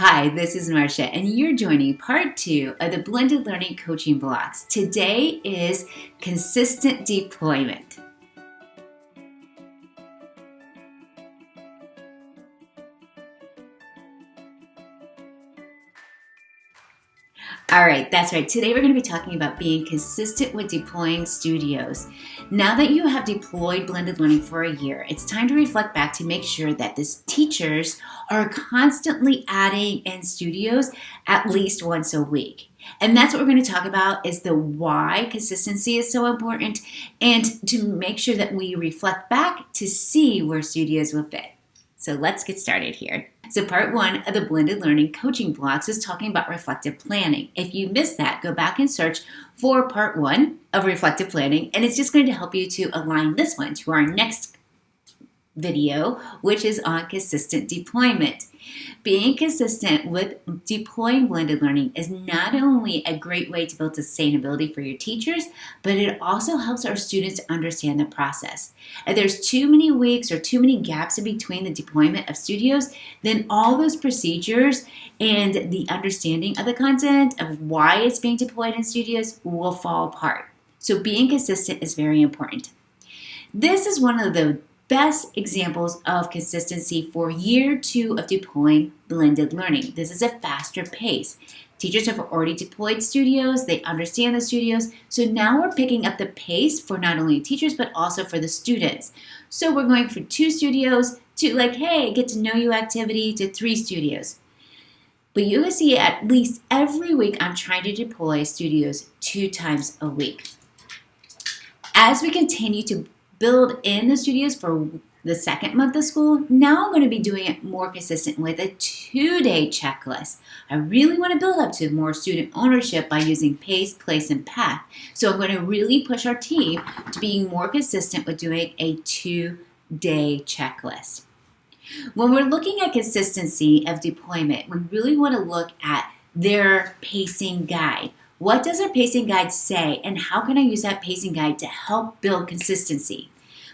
Hi, this is Marcia, and you're joining part two of the Blended Learning Coaching Blocks. Today is consistent deployment. All right, that's right. Today we're going to be talking about being consistent with deploying studios. Now that you have deployed blended learning for a year, it's time to reflect back to make sure that the teachers are constantly adding in studios at least once a week. And that's what we're going to talk about is the why consistency is so important and to make sure that we reflect back to see where studios will fit. So let's get started here. So part one of the blended learning coaching blocks is talking about reflective planning. If you missed that, go back and search for part one of reflective planning, and it's just going to help you to align this one to our next video, which is on consistent deployment. Being consistent with deploying blended learning is not only a great way to build sustainability for your teachers, but it also helps our students understand the process. If there's too many weeks or too many gaps in between the deployment of studios, then all those procedures and the understanding of the content of why it's being deployed in studios will fall apart. So being consistent is very important. This is one of the best examples of consistency for year two of deploying blended learning. This is a faster pace. Teachers have already deployed studios, they understand the studios, so now we're picking up the pace for not only teachers but also for the students. So we're going from two studios to like, hey, get to know you activity to three studios. But you can see at least every week I'm trying to deploy studios two times a week. As we continue to build in the studios for the second month of school, now I'm going to be doing it more consistent with a two-day checklist. I really want to build up to more student ownership by using pace, place, and path. So I'm going to really push our team to being more consistent with doing a two-day checklist. When we're looking at consistency of deployment, we really want to look at their pacing guide. What does our pacing guide say and how can I use that pacing guide to help build consistency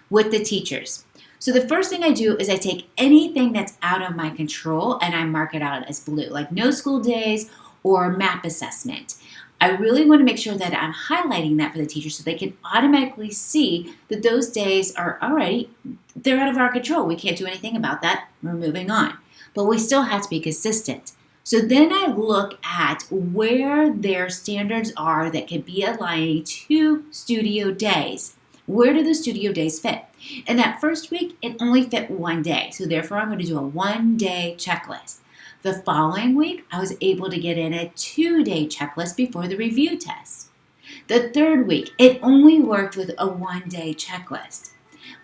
with the teachers? So the first thing I do is I take anything that's out of my control and I mark it out as blue, like no school days or map assessment. I really want to make sure that I'm highlighting that for the teachers so they can automatically see that those days are already, they're out of our control. We can't do anything about that. We're moving on. But we still have to be consistent. So then I look at where their standards are that could be aligning to studio days. Where do the studio days fit? In that first week, it only fit one day. So therefore, I'm going to do a one day checklist. The following week, I was able to get in a two day checklist before the review test. The third week, it only worked with a one day checklist.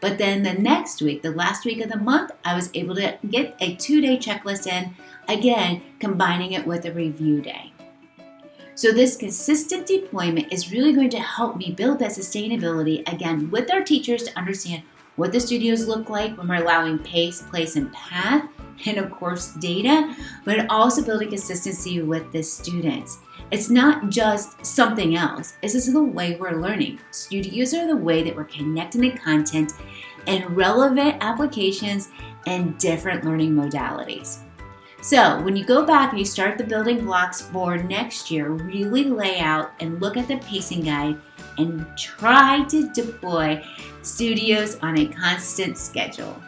But then the next week, the last week of the month, I was able to get a two day checklist in Again, combining it with a review day. So this consistent deployment is really going to help me build that sustainability again with our teachers to understand what the studios look like when we're allowing pace, place, and path, and of course data, but also building consistency with the students. It's not just something else. This is the way we're learning. Studios are the way that we're connecting the content and relevant applications and different learning modalities. So when you go back and you start the building blocks for next year, really lay out and look at the pacing guide and try to deploy studios on a constant schedule.